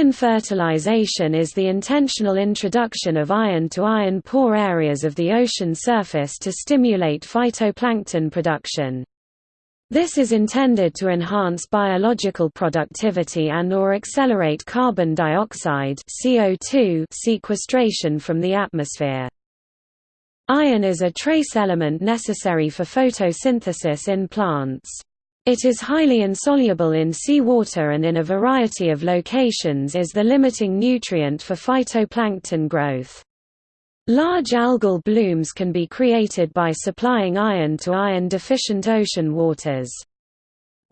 Iron fertilization is the intentional introduction of iron to iron-poor areas of the ocean surface to stimulate phytoplankton production. This is intended to enhance biological productivity and or accelerate carbon dioxide CO2 sequestration from the atmosphere. Iron is a trace element necessary for photosynthesis in plants. It is highly insoluble in seawater and in a variety of locations is the limiting nutrient for phytoplankton growth. Large algal blooms can be created by supplying iron to iron-deficient ocean waters.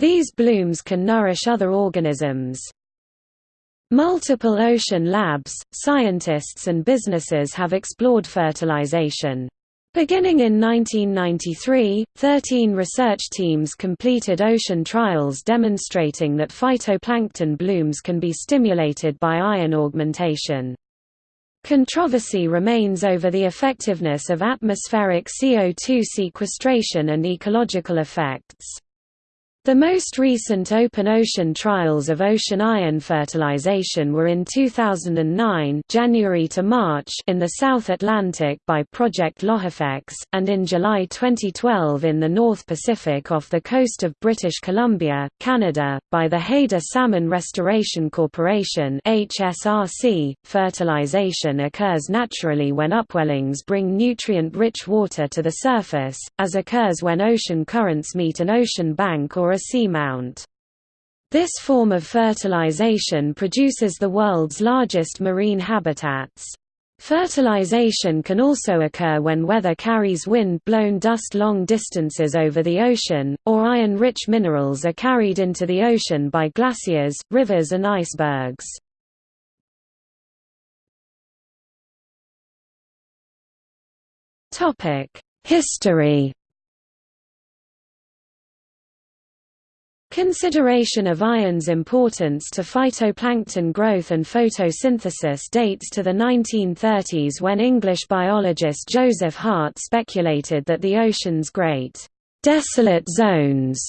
These blooms can nourish other organisms. Multiple ocean labs, scientists and businesses have explored fertilization. Beginning in 1993, 13 research teams completed ocean trials demonstrating that phytoplankton blooms can be stimulated by iron augmentation. Controversy remains over the effectiveness of atmospheric CO2 sequestration and ecological effects. The most recent open ocean trials of ocean iron fertilization were in 2009 January to March in the South Atlantic by Project LOHAFEX, and in July 2012 in the North Pacific off the coast of British Columbia, Canada, by the Haida Salmon Restoration Corporation HSRC. .Fertilization occurs naturally when upwellings bring nutrient-rich water to the surface, as occurs when ocean currents meet an ocean bank or a seamount. This form of fertilization produces the world's largest marine habitats. Fertilization can also occur when weather carries wind-blown dust long distances over the ocean, or iron-rich minerals are carried into the ocean by glaciers, rivers and icebergs. History Consideration of iron's importance to phytoplankton growth and photosynthesis dates to the 1930s when English biologist Joseph Hart speculated that the ocean's great desolate zones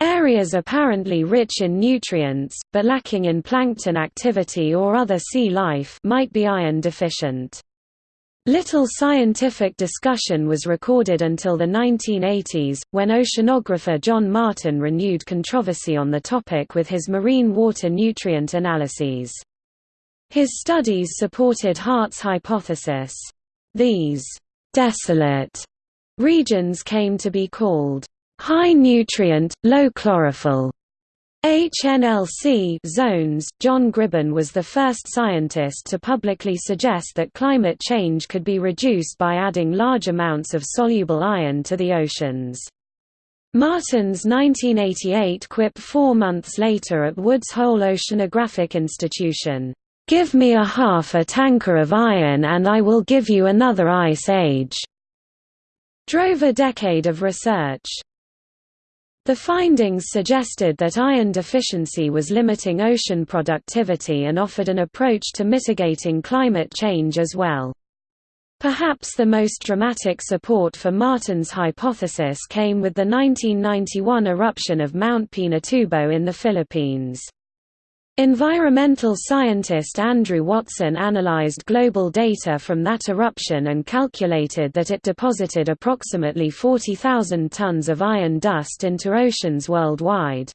areas apparently rich in nutrients, but lacking in plankton activity or other sea life might be iron deficient. Little scientific discussion was recorded until the 1980s, when oceanographer John Martin renewed controversy on the topic with his marine water nutrient analyses. His studies supported Hart's hypothesis. These «desolate» regions came to be called «high nutrient, low chlorophyll» HNLC zones. John Gribbin was the first scientist to publicly suggest that climate change could be reduced by adding large amounts of soluble iron to the oceans. Martin's 1988 quip four months later at Woods Hole Oceanographic Institution, "'Give me a half a tanker of iron and I will give you another ice age' drove a decade of research. The findings suggested that iron deficiency was limiting ocean productivity and offered an approach to mitigating climate change as well. Perhaps the most dramatic support for Martin's hypothesis came with the 1991 eruption of Mount Pinatubo in the Philippines. Environmental scientist Andrew Watson analyzed global data from that eruption and calculated that it deposited approximately 40,000 tons of iron dust into oceans worldwide.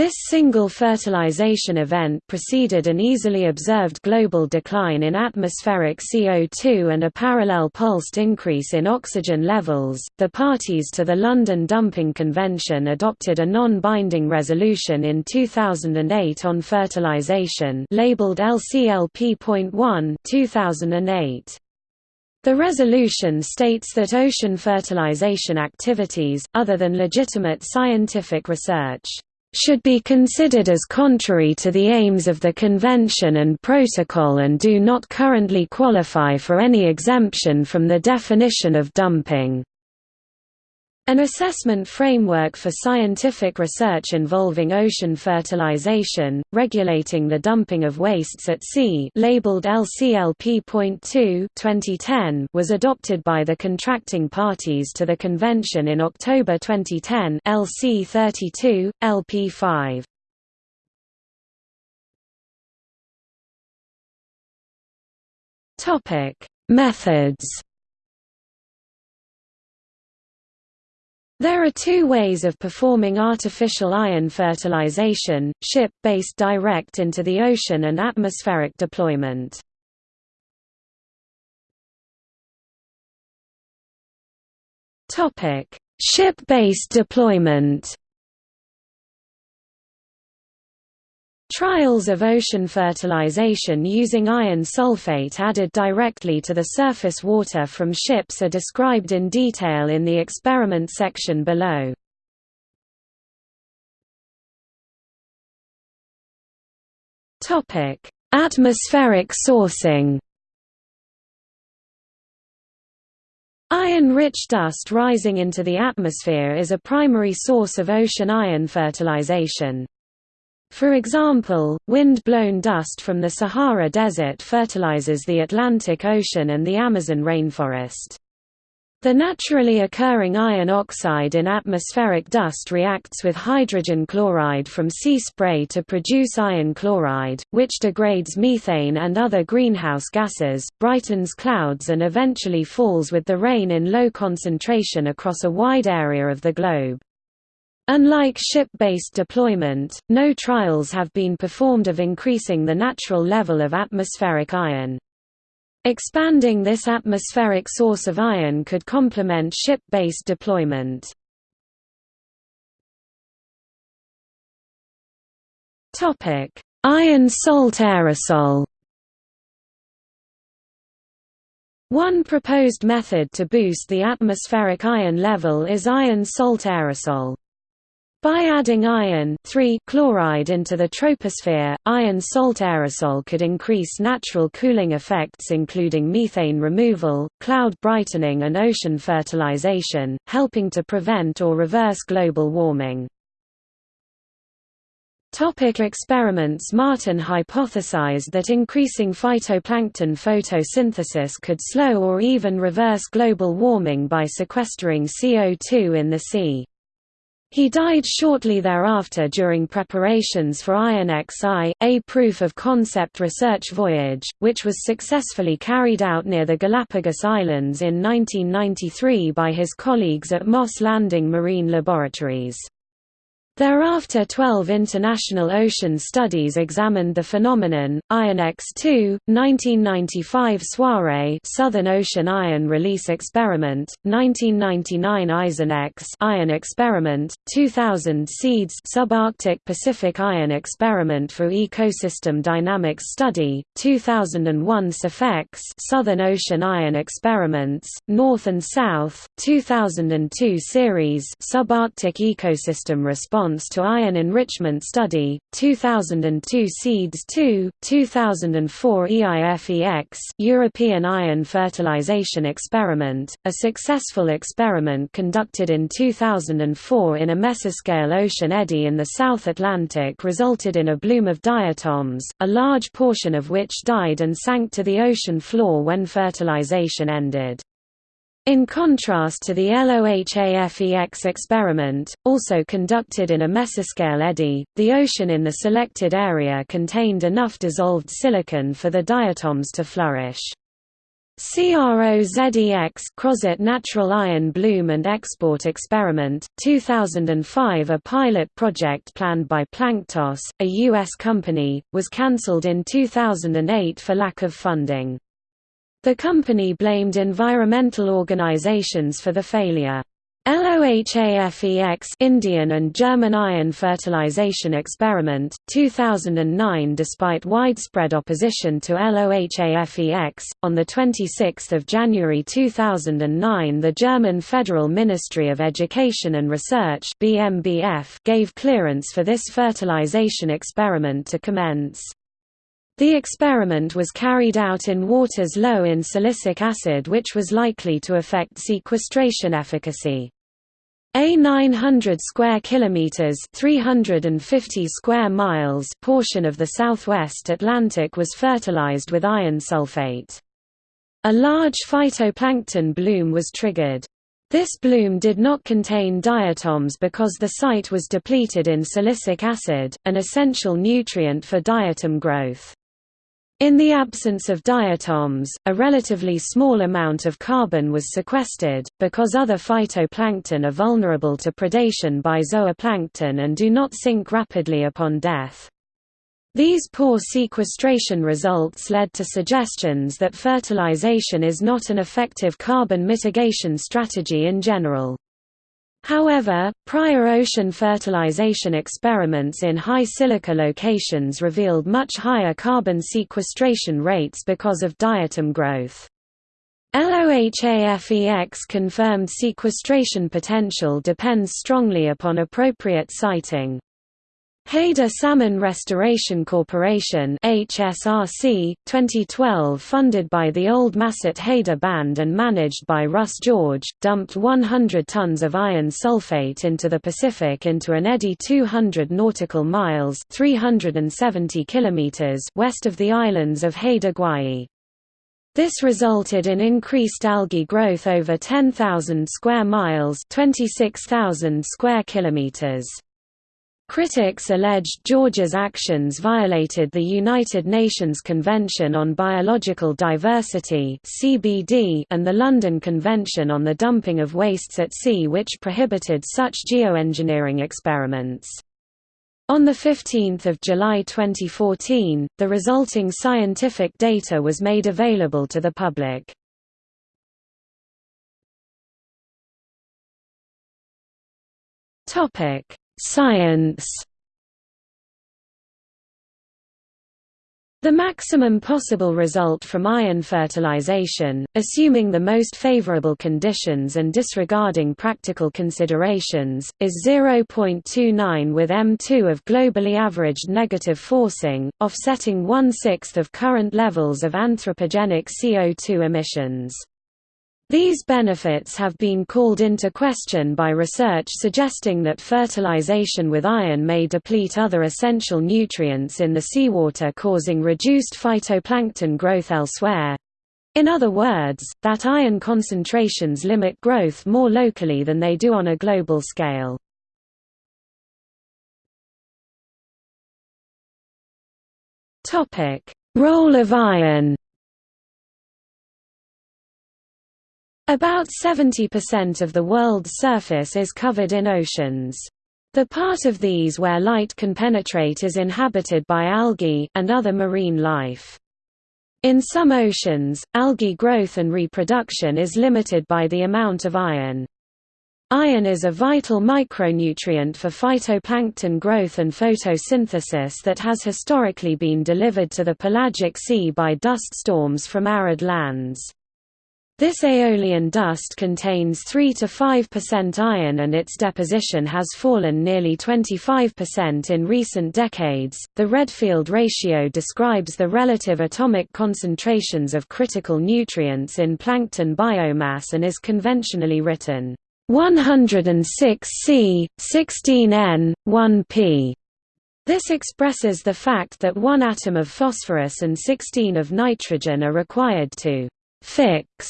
This single fertilization event preceded an easily observed global decline in atmospheric CO2 and a parallel pulsed increase in oxygen levels. The parties to the London Dumping Convention adopted a non-binding resolution in 2008 on fertilization, labeled LCLP.1 2008. The resolution states that ocean fertilization activities, other than legitimate scientific research, should be considered as contrary to the aims of the Convention and Protocol and do not currently qualify for any exemption from the definition of dumping. An assessment framework for scientific research involving ocean fertilization, regulating the dumping of wastes at sea labeled LCLP.2 2010 was adopted by the contracting parties to the convention in October 2010 LC 32, LP 5. Methods There are two ways of performing artificial iron fertilization, ship-based direct into the ocean and atmospheric deployment. Ship-based deployment Trials of ocean fertilization using iron sulfate added directly to the surface water from ships are described in detail in the experiment section below. Atmospheric sourcing Iron-rich dust rising into the atmosphere is a primary source of ocean iron fertilization. For example, wind-blown dust from the Sahara Desert fertilizes the Atlantic Ocean and the Amazon rainforest. The naturally occurring iron oxide in atmospheric dust reacts with hydrogen chloride from sea spray to produce iron chloride, which degrades methane and other greenhouse gases, brightens clouds and eventually falls with the rain in low concentration across a wide area of the globe. Unlike ship-based deployment, no trials have been performed of increasing the natural level of atmospheric iron. Expanding this atmospheric source of iron could complement ship-based deployment. Iron salt aerosol One proposed method to boost the atmospheric iron level is iron salt aerosol. By adding iron chloride into the troposphere, iron salt aerosol could increase natural cooling effects including methane removal, cloud brightening and ocean fertilization, helping to prevent or reverse global warming. Topic experiments Martin hypothesized that increasing phytoplankton photosynthesis could slow or even reverse global warming by sequestering CO2 in the sea. He died shortly thereafter during preparations for IronEx I, a proof-of-concept research voyage, which was successfully carried out near the Galapagos Islands in 1993 by his colleagues at Moss Landing Marine Laboratories. Thereafter 12 international ocean studies examined the phenomenon, IronEx II, 1995 Soiree Southern Ocean Iron Release Experiment, 1999 EisenEx Iron Experiment, 2000 SEEDS Subarctic Pacific Iron Experiment for Ecosystem Dynamics Study, 2001 SOFEX Southern Ocean Iron Experiments, North and South, 2002 Series Subarctic Ecosystem Response Response to Iron Enrichment Study, 2002 SEEDS 2, 2004 EIFEX European Iron Fertilization Experiment, a successful experiment conducted in 2004 in a mesoscale ocean eddy in the South Atlantic resulted in a bloom of diatoms, a large portion of which died and sank to the ocean floor when fertilization ended. In contrast to the LOHAFEX experiment, also conducted in a mesoscale eddy, the ocean in the selected area contained enough dissolved silicon for the diatoms to flourish. CROZEX Crozet Natural Iron Bloom and Export Experiment, 2005 a pilot project planned by Planktos, a U.S. company, was cancelled in 2008 for lack of funding. The company blamed environmental organizations for the failure. LOHAFEX Indian and German iron fertilization experiment 2009 despite widespread opposition to LOHAFEX on the 26th of January 2009 the German Federal Ministry of Education and Research BMBF gave clearance for this fertilization experiment to commence the experiment was carried out in waters low in silicic acid which was likely to affect sequestration efficacy. A 900 square kilometers, 350 square miles portion of the southwest Atlantic was fertilized with iron sulfate. A large phytoplankton bloom was triggered. This bloom did not contain diatoms because the site was depleted in silicic acid, an essential nutrient for diatom growth. In the absence of diatoms, a relatively small amount of carbon was sequestered, because other phytoplankton are vulnerable to predation by zooplankton and do not sink rapidly upon death. These poor sequestration results led to suggestions that fertilization is not an effective carbon mitigation strategy in general. However, prior ocean fertilization experiments in high silica locations revealed much higher carbon sequestration rates because of diatom growth. LOHAFEX confirmed sequestration potential depends strongly upon appropriate siting. Haida Salmon Restoration Corporation HSRC, 2012 funded by the Old Masset Haida Band and managed by Russ George, dumped 100 tons of iron sulfate into the Pacific into an eddy 200 nautical miles 370 kilometers west of the islands of Haida Gwaii. This resulted in increased algae growth over 10,000 square miles 26,000 square kilometers. Critics alleged George's actions violated the United Nations Convention on Biological Diversity and the London Convention on the Dumping of Wastes at Sea which prohibited such geoengineering experiments. On 15 July 2014, the resulting scientific data was made available to the public. Topic Science The maximum possible result from iron fertilization, assuming the most favorable conditions and disregarding practical considerations, is 0.29 with M2 of globally averaged negative forcing, offsetting one-sixth of current levels of anthropogenic CO2 emissions. These benefits have been called into question by research suggesting that fertilization with iron may deplete other essential nutrients in the seawater causing reduced phytoplankton growth elsewhere. In other words, that iron concentrations limit growth more locally than they do on a global scale. Role of iron About 70% of the world's surface is covered in oceans. The part of these where light can penetrate is inhabited by algae, and other marine life. In some oceans, algae growth and reproduction is limited by the amount of iron. Iron is a vital micronutrient for phytoplankton growth and photosynthesis that has historically been delivered to the pelagic sea by dust storms from arid lands. This aeolian dust contains 3 to 5% iron and its deposition has fallen nearly 25% in recent decades. The Redfield ratio describes the relative atomic concentrations of critical nutrients in plankton biomass and is conventionally written 106 C, 16 N, 1 P. This expresses the fact that one atom of phosphorus and 16 of nitrogen are required to fix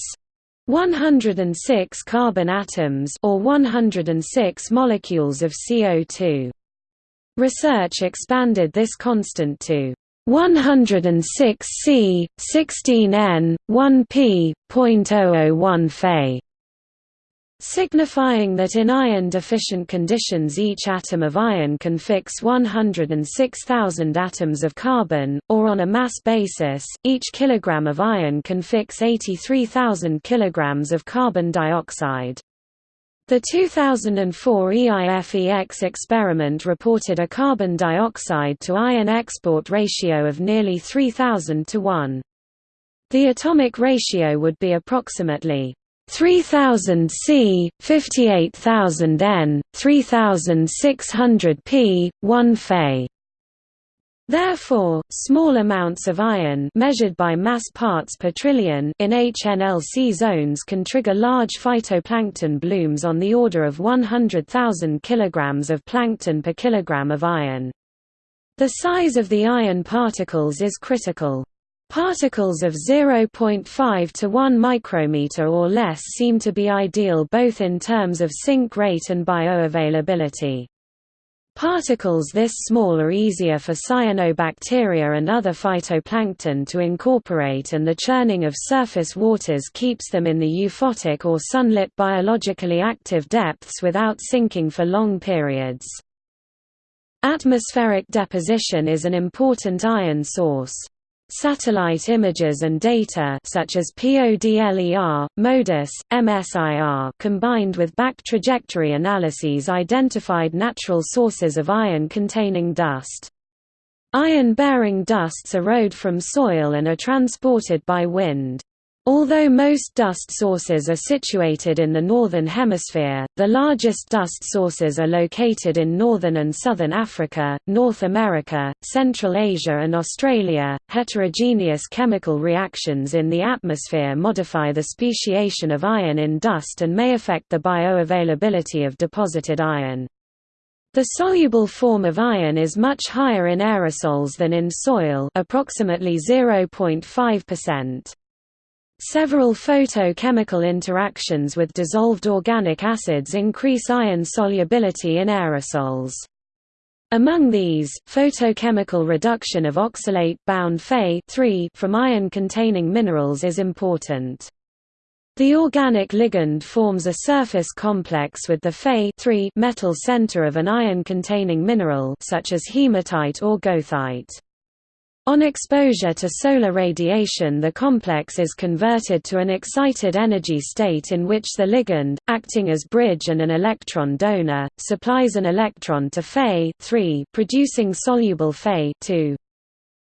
106 carbon atoms or 106 molecules of CO2. Research expanded this constant to 106 C, 16 N, 1 P, 0.001 Fe signifying that in iron-deficient conditions each atom of iron can fix 106,000 atoms of carbon, or on a mass basis, each kilogram of iron can fix 83,000 kilograms of carbon dioxide. The 2004 EIFEX experiment reported a carbon dioxide to iron export ratio of nearly 3000 to 1. The atomic ratio would be approximately 3000 C, 58000 N, 3600 P, 1 Fe. Therefore, small amounts of iron measured by mass parts per trillion in HNLC zones can trigger large phytoplankton blooms on the order of 100,000 kg of plankton per kilogram of iron. The size of the iron particles is critical. Particles of 0.5 to 1 micrometer or less seem to be ideal both in terms of sink rate and bioavailability. Particles this small are easier for cyanobacteria and other phytoplankton to incorporate and the churning of surface waters keeps them in the euphotic or sunlit biologically active depths without sinking for long periods. Atmospheric deposition is an important iron source. Satellite images and data such as PODLER, MODIS, MSIR combined with back trajectory analyses identified natural sources of iron-containing dust. Iron-bearing dusts erode from soil and are transported by wind. Although most dust sources are situated in the Northern Hemisphere, the largest dust sources are located in northern and southern Africa, North America, Central Asia, and Australia. Heterogeneous chemical reactions in the atmosphere modify the speciation of iron in dust and may affect the bioavailability of deposited iron. The soluble form of iron is much higher in aerosols than in soil approximately 0.5%. Several photochemical interactions with dissolved organic acids increase iron solubility in aerosols. Among these, photochemical reduction of oxalate-bound Fe from iron-containing minerals is important. The organic ligand forms a surface complex with the Fe metal center of an iron-containing mineral such as hematite or goethite. On exposure to solar radiation the complex is converted to an excited energy state in which the ligand, acting as bridge and an electron donor, supplies an electron to Fe producing soluble Fe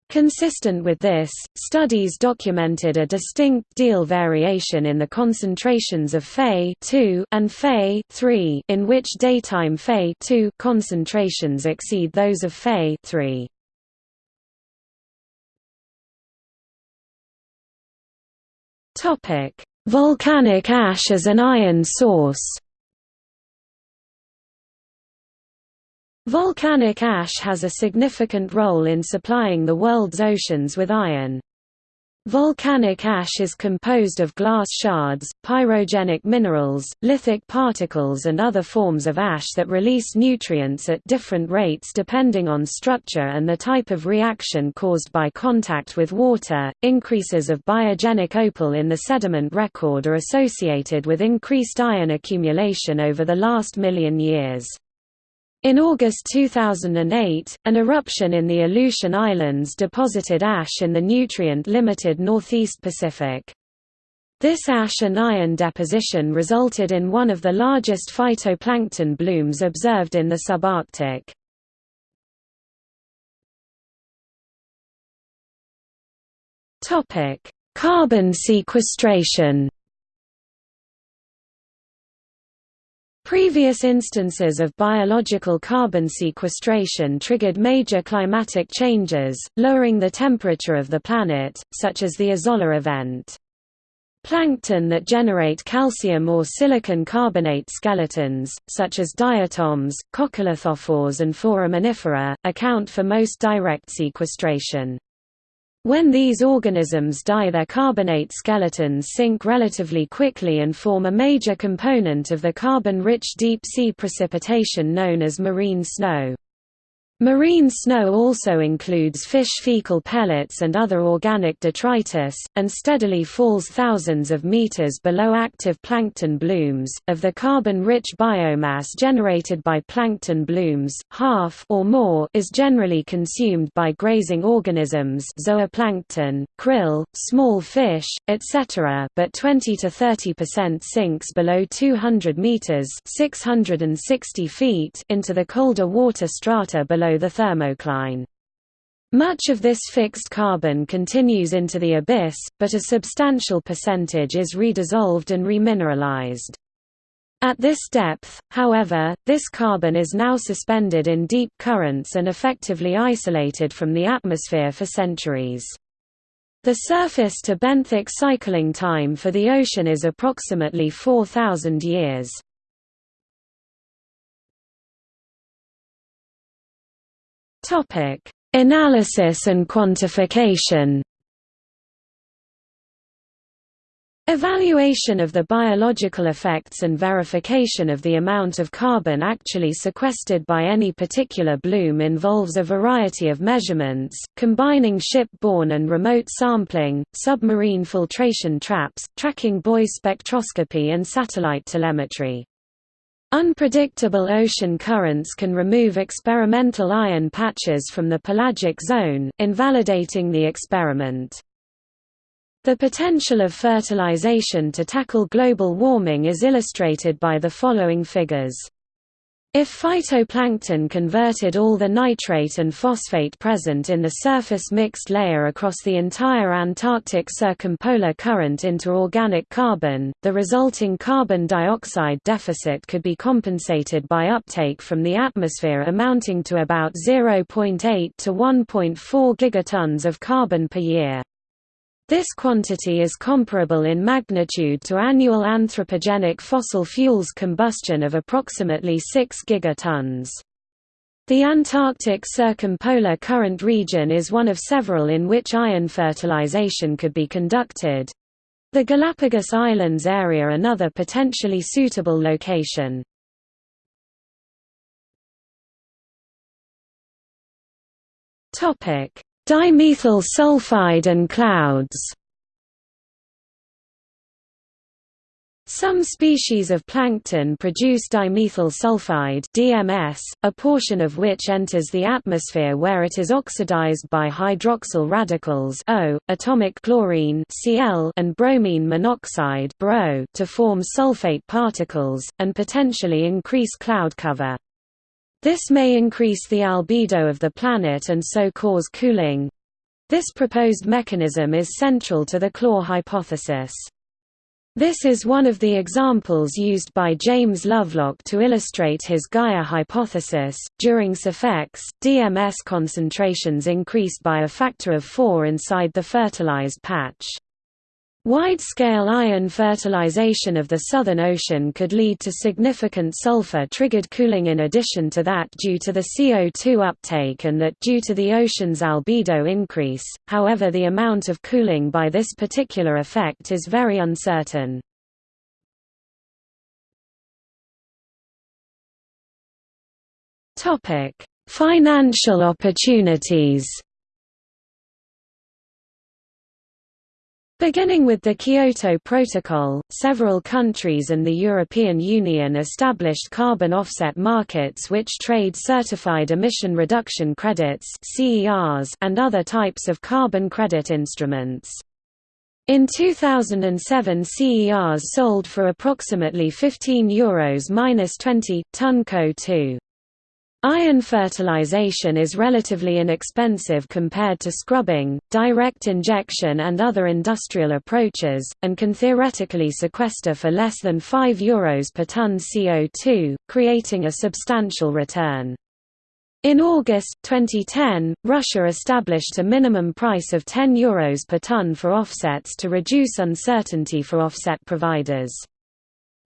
Consistent with this, studies documented a distinct diel variation in the concentrations of Fe and Fe in which daytime Fe concentrations exceed those of Fe Topic: Volcanic ash as an iron source. Volcanic ash has a significant role in supplying the world's oceans with iron. Volcanic ash is composed of glass shards, pyrogenic minerals, lithic particles and other forms of ash that release nutrients at different rates depending on structure and the type of reaction caused by contact with water. Increases of biogenic opal in the sediment record are associated with increased iron accumulation over the last million years. In August 2008, an eruption in the Aleutian Islands deposited ash in the nutrient-limited Northeast Pacific. This ash and iron deposition resulted in one of the largest phytoplankton blooms observed in the subarctic. Carbon sequestration Previous instances of biological carbon sequestration triggered major climatic changes, lowering the temperature of the planet, such as the Azolla event. Plankton that generate calcium or silicon carbonate skeletons, such as diatoms, coccolithophores and foraminifera, account for most direct sequestration. When these organisms die their carbonate skeletons sink relatively quickly and form a major component of the carbon-rich deep-sea precipitation known as marine snow. Marine snow also includes fish fecal pellets and other organic detritus, and steadily falls thousands of meters below active plankton blooms. Of the carbon-rich biomass generated by plankton blooms, half or more is generally consumed by grazing organisms, zooplankton, krill, small fish, etc., but 20 to 30% sinks below 200 meters (660 feet) into the colder water strata below below the thermocline. Much of this fixed carbon continues into the abyss, but a substantial percentage is redissolved and remineralized. At this depth, however, this carbon is now suspended in deep currents and effectively isolated from the atmosphere for centuries. The surface to benthic cycling time for the ocean is approximately 4,000 years. Topic: Analysis and quantification. Evaluation of the biological effects and verification of the amount of carbon actually sequestered by any particular bloom involves a variety of measurements, combining ship-borne and remote sampling, submarine filtration traps, tracking buoy spectroscopy and satellite telemetry. Unpredictable ocean currents can remove experimental iron patches from the pelagic zone, invalidating the experiment. The potential of fertilization to tackle global warming is illustrated by the following figures. If phytoplankton converted all the nitrate and phosphate present in the surface mixed layer across the entire Antarctic circumpolar current into organic carbon, the resulting carbon dioxide deficit could be compensated by uptake from the atmosphere amounting to about 0.8 to 1.4 gigatons of carbon per year. This quantity is comparable in magnitude to annual anthropogenic fossil fuels combustion of approximately 6 gigatons. The Antarctic circumpolar current region is one of several in which iron fertilization could be conducted. The Galapagos Islands area another potentially suitable location. Dimethyl sulfide and clouds Some species of plankton produce dimethyl sulfide DMS, a portion of which enters the atmosphere where it is oxidized by hydroxyl radicals O, atomic chlorine Cl and bromine monoxide BRO to form sulfate particles, and potentially increase cloud cover. This may increase the albedo of the planet and so cause cooling. This proposed mechanism is central to the Claw hypothesis. This is one of the examples used by James Lovelock to illustrate his Gaia hypothesis. During SOFEX, DMS concentrations increased by a factor of 4 inside the fertilized patch. Wide-scale iron fertilization of the Southern Ocean could lead to significant sulfur-triggered cooling in addition to that due to the CO2 uptake and that due to the ocean's albedo increase, however the amount of cooling by this particular effect is very uncertain. Financial opportunities Beginning with the Kyoto Protocol, several countries and the European Union established carbon offset markets which trade certified emission reduction credits and other types of carbon credit instruments. In 2007 CERs sold for approximately €15 Euros 20, ton CO2. Iron fertilization is relatively inexpensive compared to scrubbing, direct injection and other industrial approaches, and can theoretically sequester for less than €5 Euros per ton CO2, creating a substantial return. In August, 2010, Russia established a minimum price of €10 Euros per ton for offsets to reduce uncertainty for offset providers.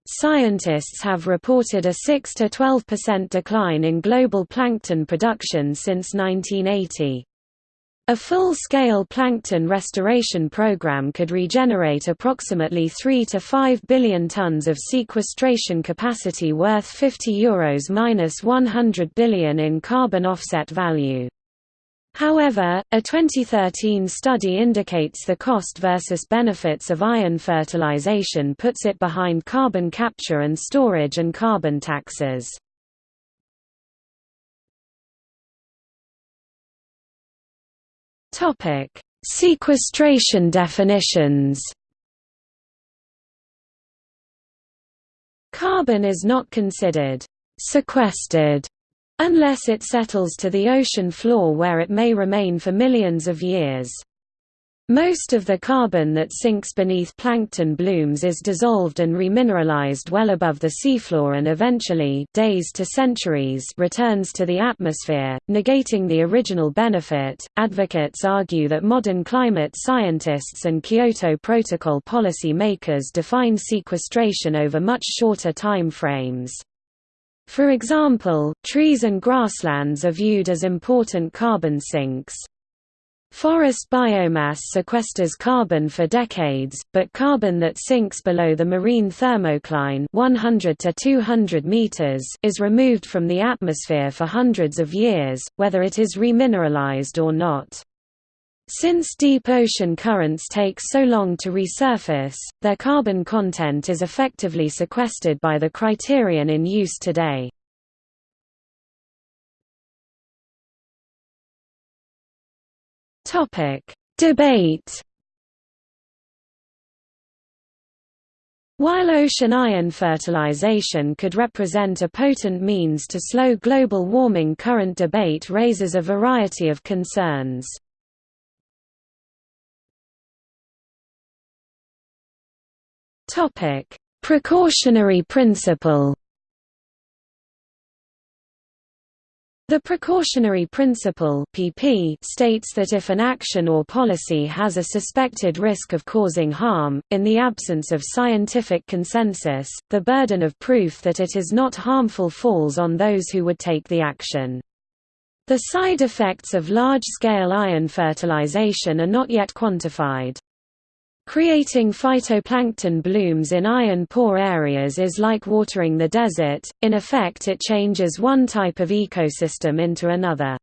Scientists have reported a 6 to 12% decline in global plankton production since 1980. A full-scale plankton restoration program could regenerate approximately 3 to 5 billion tons of sequestration capacity worth 50 euros minus 100 billion in carbon offset value. However, a 2013 study indicates the cost versus benefits of iron fertilization puts it behind carbon capture and storage and carbon taxes. Sequestration definitions Carbon is not considered sequestered unless it settles to the ocean floor where it may remain for millions of years. Most of the carbon that sinks beneath plankton blooms is dissolved and remineralized well above the seafloor and eventually days to centuries returns to the atmosphere, negating the original benefit. Advocates argue that modern climate scientists and Kyoto Protocol policy makers define sequestration over much shorter time frames. For example, trees and grasslands are viewed as important carbon sinks. Forest biomass sequesters carbon for decades, but carbon that sinks below the marine thermocline 100 to 200 meters is removed from the atmosphere for hundreds of years, whether it is remineralized or not. Since deep ocean currents take so long to resurface, their carbon content is effectively sequestered by the criterion in use today. Debate. While ocean iron fertilization could represent a potent means to slow global warming current debate raises a variety of concerns. Precautionary principle The precautionary principle (PP) states that if an action or policy has a suspected risk of causing harm, in the absence of scientific consensus, the burden of proof that it is not harmful falls on those who would take the action. The side effects of large-scale iron fertilization are not yet quantified. Creating phytoplankton blooms in iron-poor areas is like watering the desert, in effect it changes one type of ecosystem into another.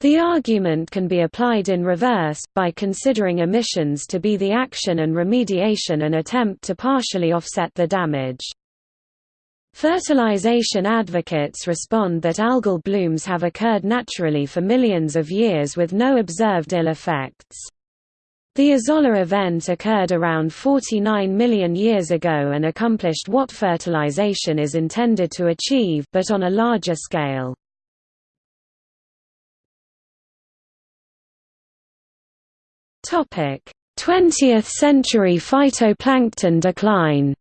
The argument can be applied in reverse, by considering emissions to be the action and remediation an attempt to partially offset the damage. Fertilization advocates respond that algal blooms have occurred naturally for millions of years with no observed ill effects. The Azolla event occurred around 49 million years ago and accomplished what fertilization is intended to achieve but on a larger scale. Topic: 20th century phytoplankton decline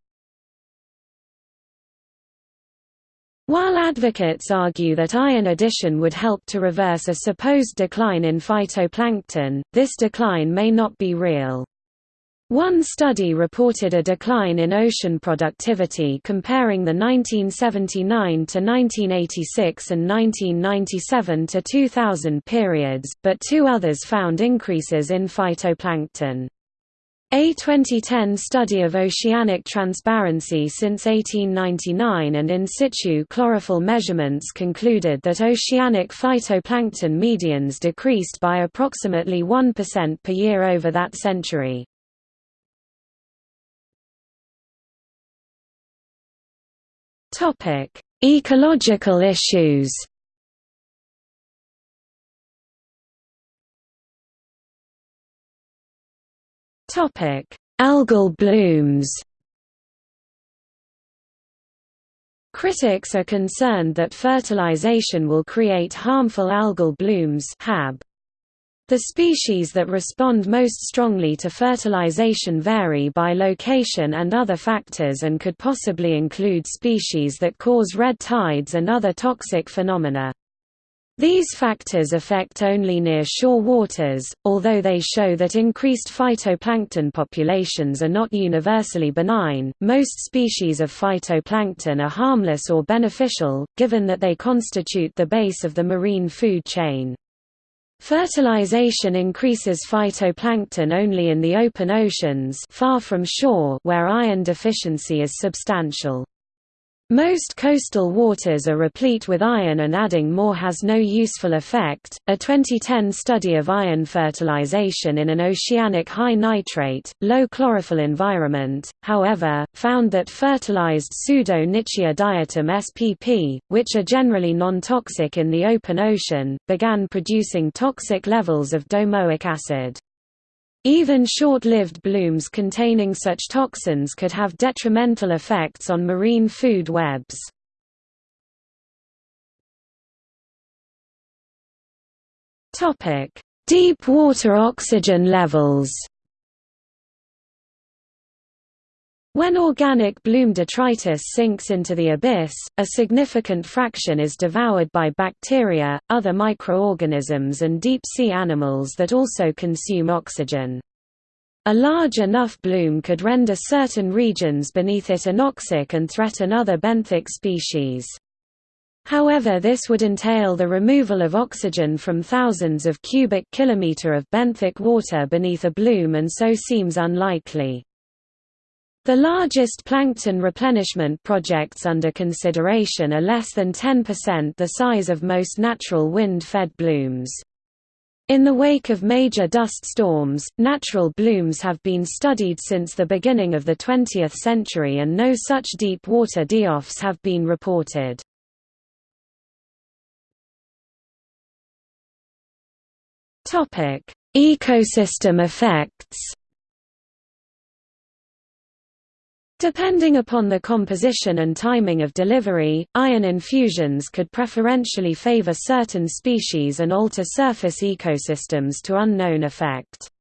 While advocates argue that iron addition would help to reverse a supposed decline in phytoplankton, this decline may not be real. One study reported a decline in ocean productivity comparing the 1979 to 1986 and 1997 to 2000 periods, but two others found increases in phytoplankton. A 2010 study of oceanic transparency since 1899 and in situ chlorophyll measurements concluded that oceanic phytoplankton medians decreased by approximately 1% per year over that century. Ecological issues Topic: Algal blooms. Critics are concerned that fertilization will create harmful algal blooms (HAB). The species that respond most strongly to fertilization vary by location and other factors and could possibly include species that cause red tides and other toxic phenomena. These factors affect only near shore waters, although they show that increased phytoplankton populations are not universally benign. Most species of phytoplankton are harmless or beneficial, given that they constitute the base of the marine food chain. Fertilization increases phytoplankton only in the open oceans far from shore where iron deficiency is substantial. Most coastal waters are replete with iron and adding more has no useful effect. A 2010 study of iron fertilization in an oceanic high nitrate, low chlorophyll environment, however, found that fertilized Pseudo-Nitzschia diatom spp, which are generally non-toxic in the open ocean, began producing toxic levels of domoic acid. Even short-lived blooms containing such toxins could have detrimental effects on marine food webs. Deep water oxygen levels When organic bloom detritus sinks into the abyss, a significant fraction is devoured by bacteria, other microorganisms and deep-sea animals that also consume oxygen. A large enough bloom could render certain regions beneath it anoxic and threaten other benthic species. However this would entail the removal of oxygen from thousands of cubic kilometer of benthic water beneath a bloom and so seems unlikely. The largest plankton replenishment projects under consideration are less than 10% the size of most natural wind-fed blooms. In the wake of major dust storms, natural blooms have been studied since the beginning of the 20th century and no such deep water die-offs have been reported. Ecosystem effects Depending upon the composition and timing of delivery, iron infusions could preferentially favor certain species and alter surface ecosystems to unknown effect.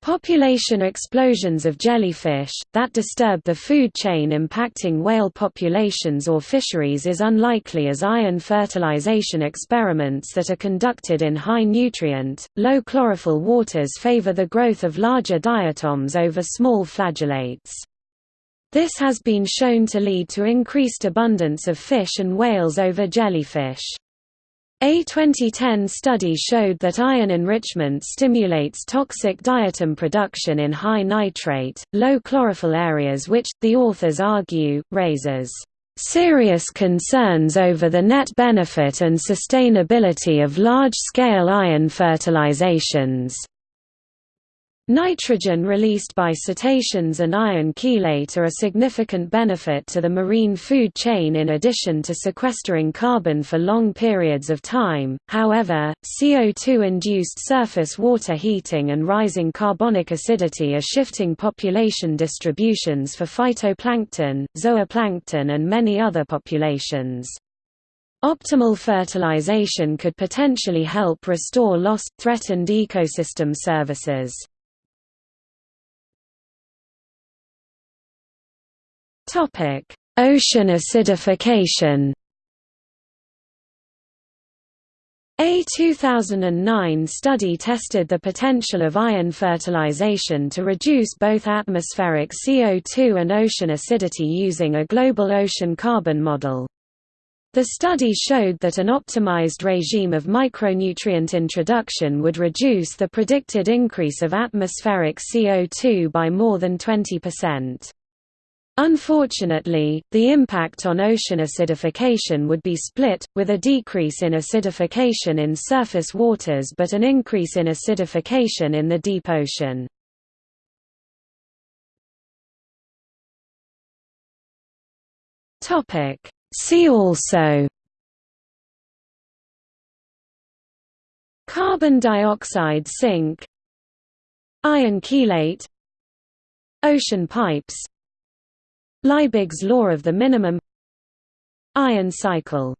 Population explosions of jellyfish, that disturb the food chain impacting whale populations or fisheries is unlikely as iron fertilization experiments that are conducted in high nutrient, low chlorophyll waters favor the growth of larger diatoms over small flagellates. This has been shown to lead to increased abundance of fish and whales over jellyfish. A 2010 study showed that iron enrichment stimulates toxic diatom production in high nitrate, low chlorophyll areas which, the authors argue, raises serious concerns over the net benefit and sustainability of large-scale iron fertilizations. Nitrogen released by cetaceans and iron chelate are a significant benefit to the marine food chain in addition to sequestering carbon for long periods of time, however, CO2-induced surface water heating and rising carbonic acidity are shifting population distributions for phytoplankton, zooplankton and many other populations. Optimal fertilization could potentially help restore lost, threatened ecosystem services. Topic: Ocean acidification. A 2009 study tested the potential of iron fertilization to reduce both atmospheric CO2 and ocean acidity using a global ocean carbon model. The study showed that an optimized regime of micronutrient introduction would reduce the predicted increase of atmospheric CO2 by more than 20%. Unfortunately, the impact on ocean acidification would be split, with a decrease in acidification in surface waters but an increase in acidification in the deep ocean. See also Carbon dioxide sink Iron chelate Ocean pipes Liebig's law of the minimum Iron cycle